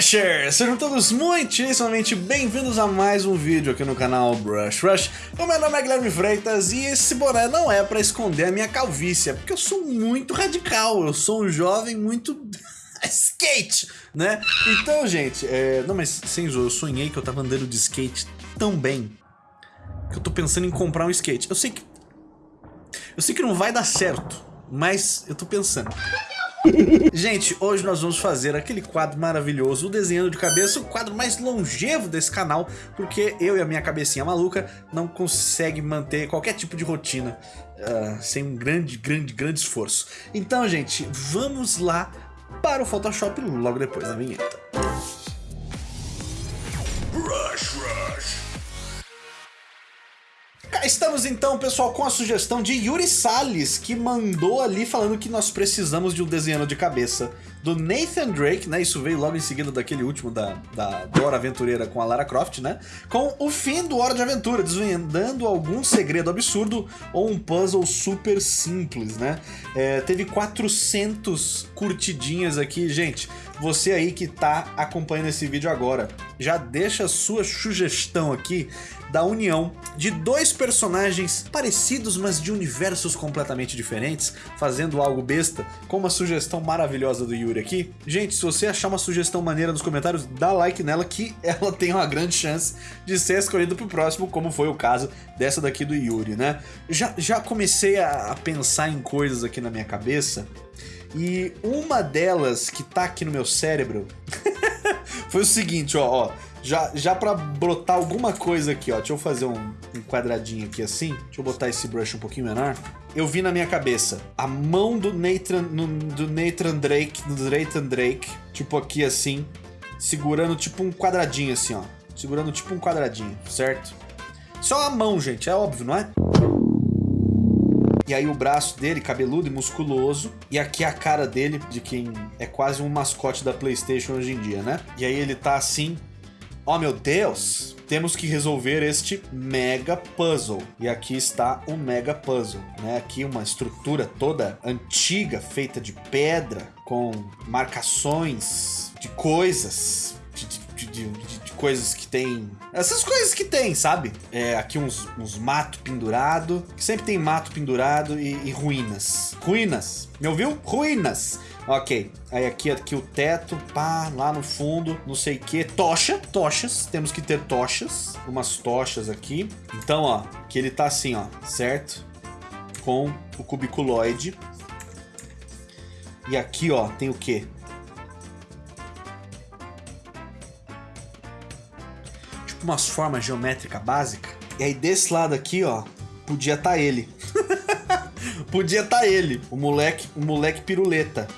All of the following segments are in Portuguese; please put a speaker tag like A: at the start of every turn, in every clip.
A: Brushers! Sejam todos muitíssimamente bem-vindos a mais um vídeo aqui no canal Brush Rush. O meu nome é Guilherme Freitas e esse boné não é pra esconder a minha calvície, é porque eu sou muito radical, eu sou um jovem muito... skate, né? Então, gente, é... não, mas sem zoar, eu sonhei que eu tava andando de skate tão bem que eu tô pensando em comprar um skate. Eu sei que... Eu sei que não vai dar certo, mas eu tô pensando. Gente, hoje nós vamos fazer aquele quadro maravilhoso, o desenhando de cabeça, o quadro mais longevo desse canal, porque eu e a minha cabecinha maluca não consegue manter qualquer tipo de rotina uh, sem um grande, grande, grande esforço. Então, gente, vamos lá para o Photoshop logo depois da vinheta. Estamos então, pessoal, com a sugestão de Yuri Salles, que mandou ali falando que nós precisamos de um desenho de cabeça do Nathan Drake, né? Isso veio logo em seguida daquele último da, da Dora Aventureira com a Lara Croft, né? Com o fim do Hora de Aventura, desvendando algum segredo absurdo ou um puzzle super simples, né? É, teve 400 curtidinhas aqui, gente. Você aí que tá acompanhando esse vídeo agora, já deixa a sua sugestão aqui da união de dois personagens parecidos, mas de universos completamente diferentes, fazendo algo besta, com uma sugestão maravilhosa do Yuri aqui. Gente, se você achar uma sugestão maneira nos comentários, dá like nela que ela tem uma grande chance de ser escolhida pro próximo, como foi o caso dessa daqui do Yuri, né? Já, já comecei a, a pensar em coisas aqui na minha cabeça, e uma delas que tá aqui no meu cérebro foi o seguinte, ó, ó já, já pra brotar alguma coisa aqui, ó. Deixa eu fazer um, um quadradinho aqui assim. Deixa eu botar esse brush um pouquinho menor. Eu vi na minha cabeça a mão do Nathan, do Nathan Drake, do Nathan Drake, tipo aqui assim, segurando tipo um quadradinho assim, ó. Segurando tipo um quadradinho, certo? Só a mão, gente, é óbvio, não é? E aí o braço dele, cabeludo e musculoso. E aqui a cara dele, de quem é quase um mascote da Playstation hoje em dia, né? E aí ele tá assim, Oh meu Deus! Temos que resolver este mega puzzle. E aqui está o mega puzzle, né? Aqui uma estrutura toda antiga, feita de pedra, com marcações de coisas, de, de, de, de coisas que tem... Essas coisas que tem, sabe? É, aqui uns, uns mato pendurado, sempre tem mato pendurado e, e ruínas. Ruínas, me ouviu? Ruínas! Ok, aí aqui, aqui o teto, pá, lá no fundo, não sei o que, tocha, tochas, temos que ter tochas, umas tochas aqui. Então, ó, que ele tá assim, ó, certo? Com o cubiculoide. E aqui, ó, tem o que? Tipo umas formas geométricas básicas. E aí desse lado aqui, ó, podia tá ele. podia tá ele, o moleque, o moleque piruleta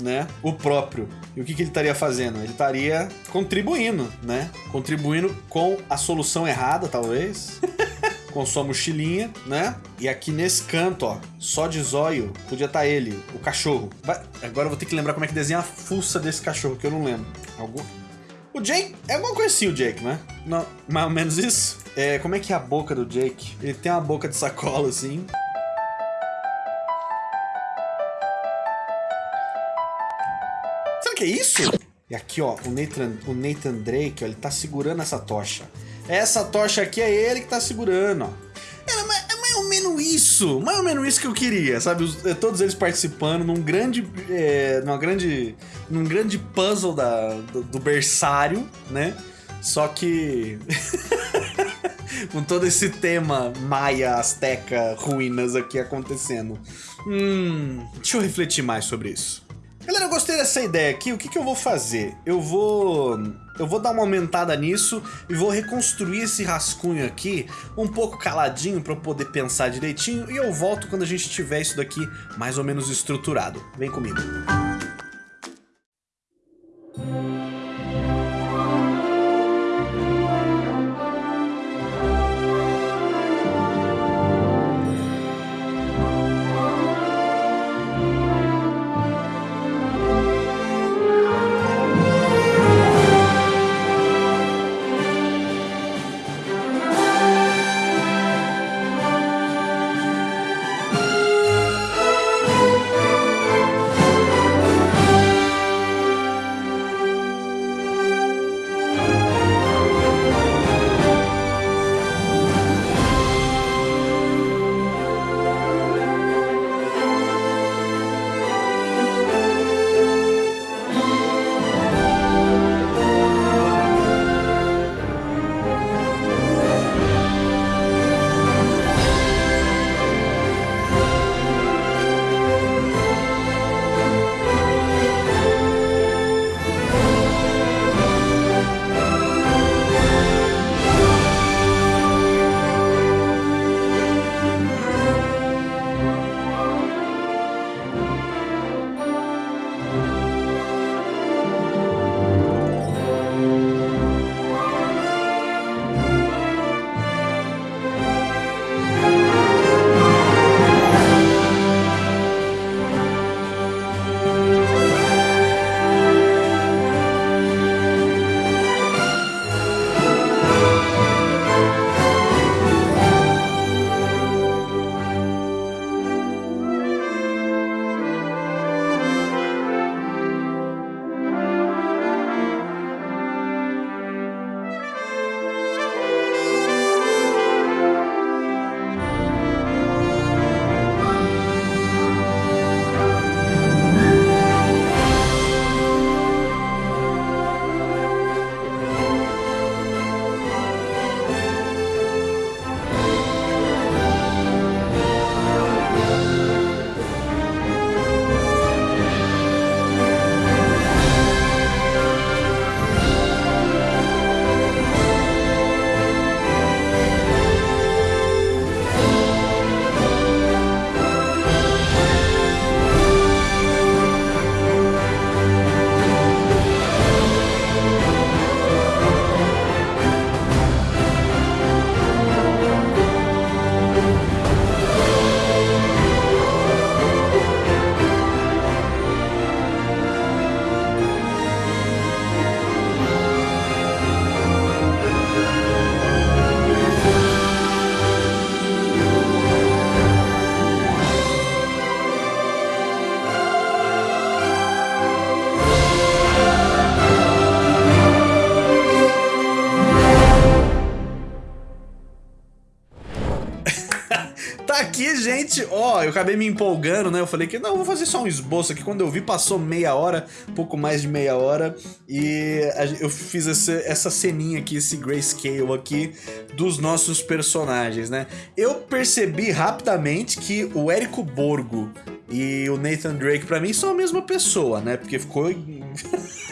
A: né, o próprio. E o que, que ele estaria fazendo? Ele estaria contribuindo, né? Contribuindo com a solução errada, talvez. com sua mochilinha, né? E aqui nesse canto, ó, só de zóio, podia estar tá ele, o cachorro. Vai... Agora eu vou ter que lembrar como é que desenha a fuça desse cachorro, que eu não lembro. Algum... O Jake é alguma coisa assim, o Jake, né? Não, mais ou menos isso. É, como é que é a boca do Jake? Ele tem uma boca de sacola, assim. Que é isso? E aqui, ó, o Nathan, o Nathan Drake, ó, ele tá segurando essa tocha. Essa tocha aqui é ele que tá segurando, ó. É, é mais ou menos isso, mais ou menos isso que eu queria, sabe? Os, é, todos eles participando num grande, é, numa grande, num grande puzzle da, do, do berçário, né? Só que... com todo esse tema maia, azteca, ruínas aqui acontecendo. Hum, deixa eu refletir mais sobre isso. Galera, eu gostei dessa ideia aqui. O que, que eu vou fazer? Eu vou... Eu vou dar uma aumentada nisso e vou reconstruir esse rascunho aqui um pouco caladinho para eu poder pensar direitinho e eu volto quando a gente tiver isso daqui mais ou menos estruturado. Vem comigo. Gente, ó, eu acabei me empolgando, né? Eu falei que não, vou fazer só um esboço aqui. Quando eu vi, passou meia hora, pouco mais de meia hora. E eu fiz essa, essa ceninha aqui, esse grayscale aqui dos nossos personagens, né? Eu percebi rapidamente que o Érico Borgo e o Nathan Drake, para mim, são a mesma pessoa, né? Porque ficou.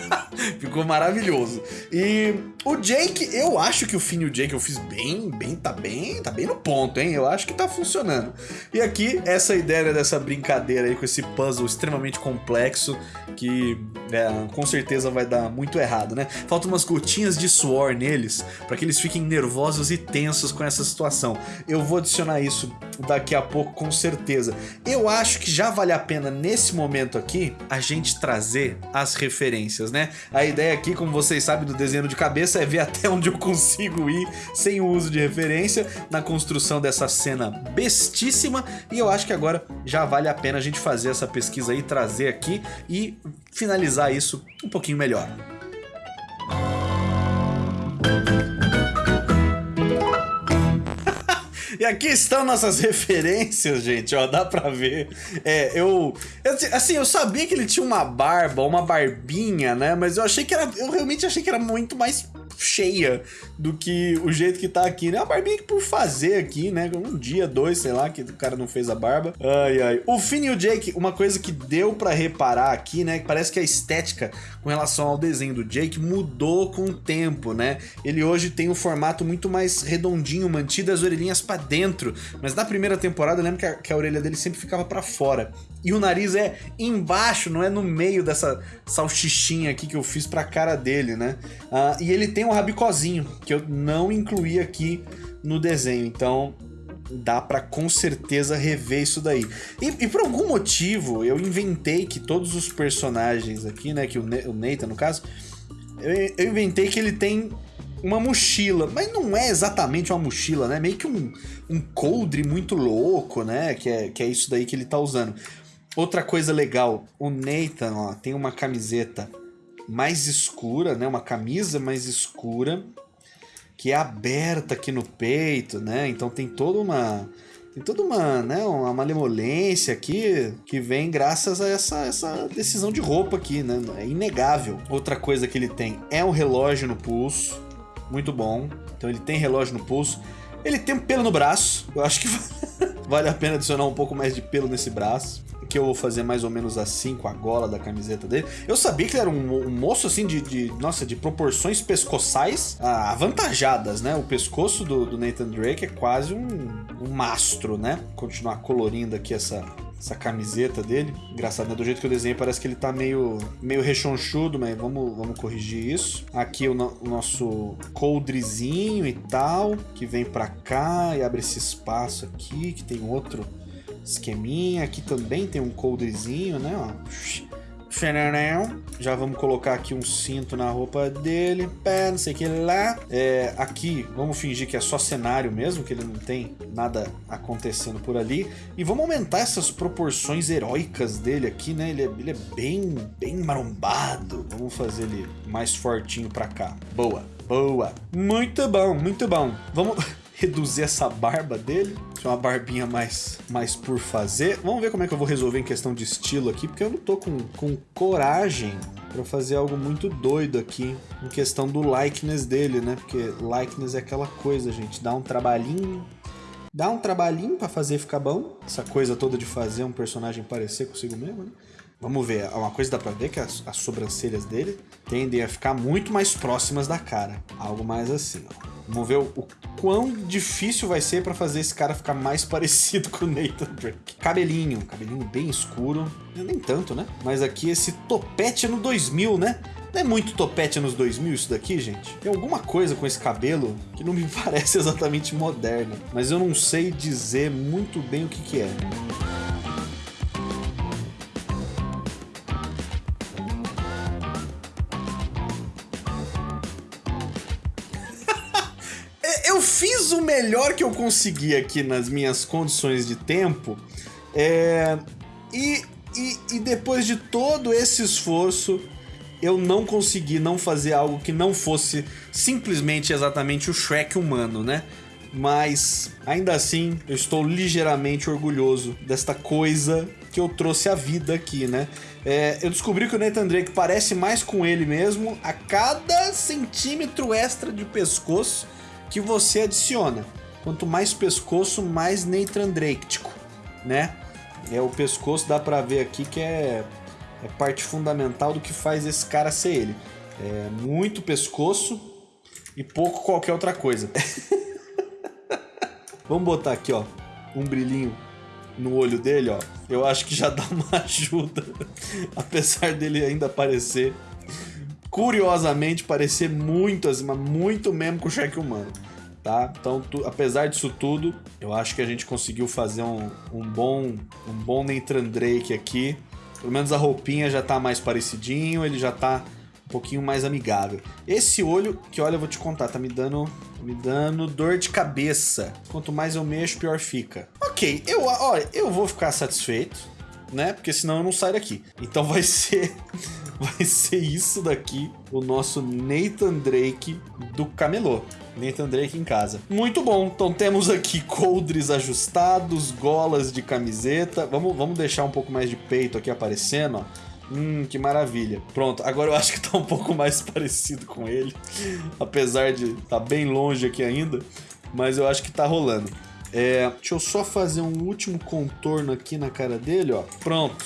A: ficou maravilhoso. E o Jake, eu acho que o Finn e o Jake eu fiz bem, bem, tá bem, tá bem no ponto, hein? Eu acho que tá funcionando. E aqui, essa ideia dessa brincadeira aí com esse puzzle extremamente complexo, que é, com certeza vai dar muito errado, né? Faltam umas gotinhas de suor neles, para que eles fiquem nervosos e tensos com essa situação. Eu vou adicionar isso daqui a pouco, com certeza. Eu acho que já vale a pena, nesse momento aqui, a gente trazer as referências, né? A ideia aqui, como vocês sabem do desenho de cabeça, é ver até onde eu consigo ir sem o uso de referência na construção dessa cena bestíssima. E eu acho que agora já vale a pena a gente fazer essa pesquisa aí, trazer aqui e finalizar isso um pouquinho melhor. E aqui estão nossas referências, gente, ó, dá pra ver. É, eu, Assim, eu sabia que ele tinha uma barba, uma barbinha, né? Mas eu achei que era... Eu realmente achei que era muito mais cheia do que o jeito que tá aqui, né? A barbinha que por fazer aqui, né? Um dia, dois, sei lá, que o cara não fez a barba. Ai, ai. O Finn e o Jake, uma coisa que deu pra reparar aqui, né? Parece que a estética com relação ao desenho do Jake mudou com o tempo, né? Ele hoje tem um formato muito mais redondinho, mantido as orelhinhas pra dentro. Mas na primeira temporada eu lembro que a, que a orelha dele sempre ficava pra fora. E o nariz é embaixo, não é no meio dessa salchichinha aqui que eu fiz pra cara dele, né? Uh, e ele tem um rabicozinho, que eu não incluí aqui no desenho. Então dá pra com certeza rever isso daí. E, e, por algum motivo eu inventei que todos os personagens aqui, né, que o, o Nathan no caso, eu, eu, inventei que ele tem uma mochila, mas não é exatamente uma mochila, né, meio que um, um coldre muito louco, né, que é, que é isso daí que ele tá usando. Outra coisa legal, o Nathan ó, tem uma camiseta mais escura, né? Uma camisa mais escura, que é aberta aqui no peito, né? Então tem toda uma tem toda uma, né, uma malemolência aqui que vem graças a essa, essa decisão de roupa aqui, né? É inegável. Outra coisa que ele tem é um relógio no pulso, muito bom. Então ele tem relógio no pulso. Ele tem um pelo no braço. Eu acho que vale a pena adicionar um pouco mais de pelo nesse braço que eu vou fazer mais ou menos assim com a gola da camiseta dele. Eu sabia que ele era um, um moço assim de, de, nossa, de proporções pescoçais ah, avantajadas, né? O pescoço do, do, Nathan Drake é quase um, um mastro, né? Continuar colorindo aqui essa, essa camiseta dele. Engraçado, né? Do jeito que eu desenhei, parece que ele tá meio, meio rechonchudo, mas vamos, vamos corrigir isso. Aqui o, no, o nosso coldrezinho e tal, que vem pra cá e abre esse espaço aqui, que tem outro esqueminha. Aqui também tem um coldrezinho, né? Ó. Já vamos colocar aqui um cinto na roupa dele. Pé, não sei o que lá. É, aqui, vamos fingir que é só cenário mesmo, que ele não tem nada acontecendo por ali. E vamos aumentar essas proporções heróicas dele aqui, né? Ele é, ele é bem, bem marombado. Vamos fazer ele mais fortinho pra cá. Boa, boa. Muito bom, muito bom. Vamos... reduzir essa barba dele. Tinha uma barbinha mais, mais por fazer. Vamos ver como é que eu vou resolver em questão de estilo aqui, porque eu não tô com, com coragem para fazer algo muito doido aqui em questão do likeness dele, né? Porque likeness é aquela coisa, gente, dá um trabalhinho, dá um trabalhinho para fazer ficar bom. Essa coisa toda de fazer um personagem parecer consigo mesmo, né? Vamos ver, uma coisa dá pra ver que as, as sobrancelhas dele tendem a ficar muito mais próximas da cara. Algo mais assim, ó. Vamos ver o, o quão difícil vai ser para fazer esse cara ficar mais parecido com o Nathan Drake. Cabelinho, cabelinho bem escuro. Nem tanto, né? Mas aqui esse topete no 2000, né? Não é muito topete nos 2000 isso daqui, gente? Tem alguma coisa com esse cabelo que não me parece exatamente moderna. Mas eu não sei dizer muito bem o que que é. Que eu consegui aqui nas minhas condições de tempo. É, e, e, e depois de todo esse esforço, eu não consegui não fazer algo que não fosse simplesmente exatamente o Shrek humano, né? mas ainda assim eu estou ligeiramente orgulhoso desta coisa que eu trouxe à vida aqui, né? É, eu descobri que o Nathan Drake parece mais com ele mesmo a cada centímetro extra de pescoço que você adiciona. Quanto mais pescoço, mais Nathan Drake, né? É o pescoço, dá pra ver aqui que é, é parte fundamental do que faz esse cara ser ele. É muito pescoço e pouco qualquer outra coisa. Vamos botar aqui, ó, um brilhinho no olho dele, ó. Eu acho que já dá uma ajuda. Apesar dele ainda parecer, curiosamente, parecer muito, muito mesmo com o Shrek humano tá? Então, tu, apesar disso tudo, eu acho que a gente conseguiu fazer um, um bom um bom Nathan Drake aqui. Pelo menos a roupinha já tá mais parecidinho, ele já tá um pouquinho mais amigável. Esse olho, que olha, eu vou te contar, tá me dando me dando dor de cabeça. Quanto mais eu mexo, pior fica. Ok, eu, olha, eu vou ficar satisfeito, né? Porque senão eu não saio daqui. Então vai ser vai ser isso daqui, o nosso Nathan Drake do camelô. Nathan Drake em casa. Muito bom. Então temos aqui coldres ajustados, golas de camiseta. Vamos, vamos deixar um pouco mais de peito aqui aparecendo, ó. Hum, que maravilha. Pronto, agora eu acho que tá um pouco mais parecido com ele. Apesar de tá bem longe aqui ainda. Mas eu acho que tá rolando. É, deixa eu só fazer um último contorno aqui na cara dele, ó. Pronto.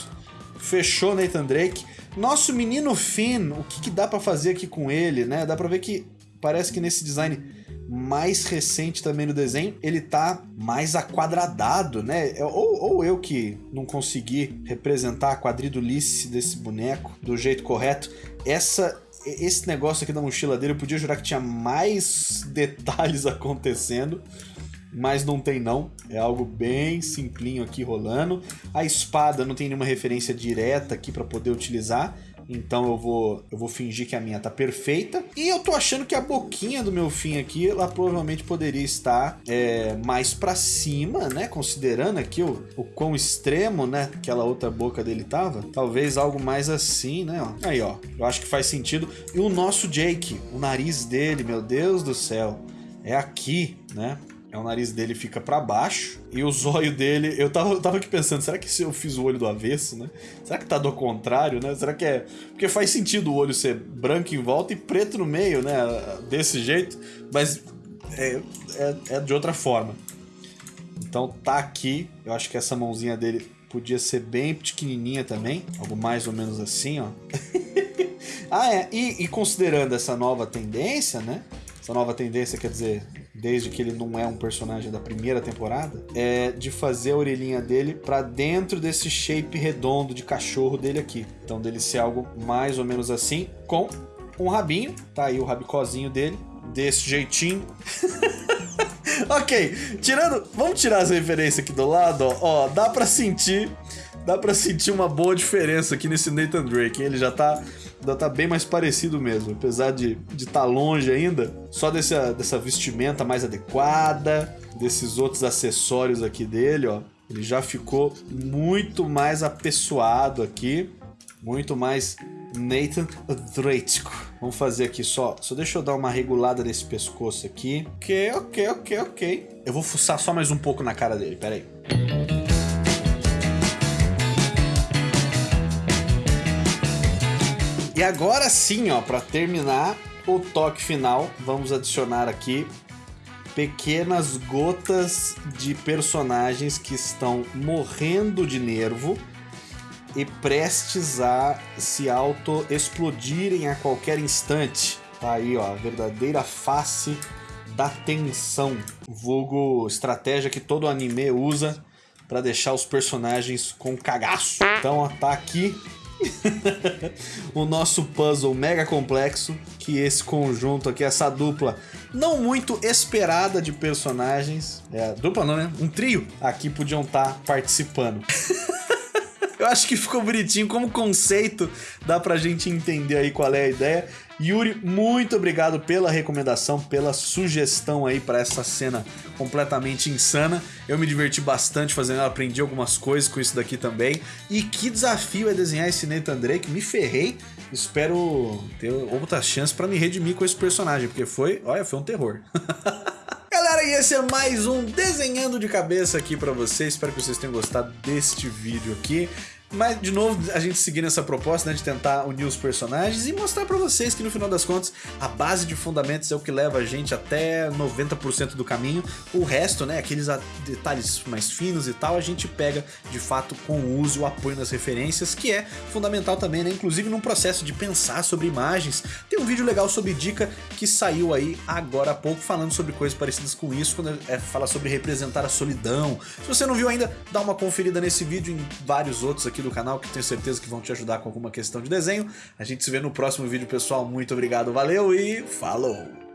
A: Fechou Nathan Drake. Nosso menino Finn, o que, que dá para fazer aqui com ele, né? Dá pra ver que parece que nesse design mais recente também no desenho, ele tá mais aquadradado, né? É, ou, ou eu que não consegui representar a quadridulice desse boneco do jeito correto. Essa esse negócio aqui da mochila dele, eu podia jurar que tinha mais detalhes acontecendo, mas não tem não. É algo bem simplinho aqui rolando. A espada não tem nenhuma referência direta aqui para poder utilizar, então eu vou, eu vou fingir que a minha tá perfeita. E eu tô achando que a boquinha do meu fim aqui, ela provavelmente poderia estar é, mais para cima, né? Considerando aqui o, o quão extremo, né? Aquela outra boca dele tava. Talvez algo mais assim, né? Aí, ó. Eu acho que faz sentido. E o nosso Jake, o nariz dele, meu Deus do céu. É aqui, né? É o nariz dele fica para baixo e o zóio dele. Eu tava, eu tava aqui pensando, será que se eu fiz o olho do avesso, né? Será que tá do contrário, né? Será que é. Porque faz sentido o olho ser branco em volta e preto no meio, né? Desse jeito, mas é, é, é de outra forma. Então tá aqui. Eu acho que essa mãozinha dele podia ser bem pequenininha também. Algo mais ou menos assim, ó. ah, é. E, e considerando essa nova tendência, né? Essa nova tendência quer dizer desde que ele não é um personagem da primeira temporada, é de fazer a orelhinha dele para dentro desse shape redondo de cachorro dele aqui. Então dele ser algo mais ou menos assim, com um rabinho, tá aí o rabicozinho dele, desse jeitinho. ok, tirando, vamos tirar as referências aqui do lado, ó, ó dá para sentir, dá para sentir uma boa diferença aqui nesse Nathan Drake, ele já tá ainda tá bem mais parecido mesmo. Apesar de estar tá longe ainda, só dessa, dessa vestimenta mais adequada, desses outros acessórios aqui dele, ó. Ele já ficou muito mais apessoado aqui, muito mais Nathan Drake. Vamos fazer aqui só, só deixa eu dar uma regulada nesse pescoço aqui. Ok, ok, ok, ok. Eu vou fuçar só mais um pouco na cara dele, peraí. E agora sim, ó, para terminar o toque final, vamos adicionar aqui pequenas gotas de personagens que estão morrendo de nervo e prestes a se auto-explodirem a qualquer instante. Tá aí, ó, a verdadeira face da tensão. Vulgo estratégia que todo anime usa para deixar os personagens com cagaço. Então, ó, tá aqui o nosso puzzle mega complexo, que esse conjunto aqui, essa dupla não muito esperada de personagens, é, dupla não, né? Um trio aqui podiam estar tá participando. Eu acho que ficou bonitinho como conceito, dá pra gente entender aí qual é a ideia. Yuri, muito obrigado pela recomendação, pela sugestão aí para essa cena completamente insana. Eu me diverti bastante fazendo aprendi algumas coisas com isso daqui também. E que desafio é desenhar esse Nathan Drake, me ferrei. Espero ter outras chances para me redimir com esse personagem, porque foi, olha, foi um terror. galera, e esse é mais um Desenhando de Cabeça aqui pra vocês. Espero que vocês tenham gostado deste vídeo aqui. Mas, de novo, a gente seguindo essa proposta, né, de tentar unir os personagens e mostrar pra vocês que, no final das contas, a base de fundamentos é o que leva a gente até 90% do caminho. O resto, né, aqueles detalhes mais finos e tal, a gente pega, de fato, com o uso e o apoio nas referências, que é fundamental também, né, inclusive num processo de pensar sobre imagens. Tem um vídeo legal sobre dica que saiu aí agora há pouco, falando sobre coisas parecidas com isso, quando é, fala sobre representar a solidão. Se você não viu ainda, dá uma conferida nesse vídeo e em vários outros aqui aqui do canal que tenho certeza que vão te ajudar com alguma questão de desenho. A gente se vê no próximo vídeo, pessoal. Muito obrigado, valeu e falou!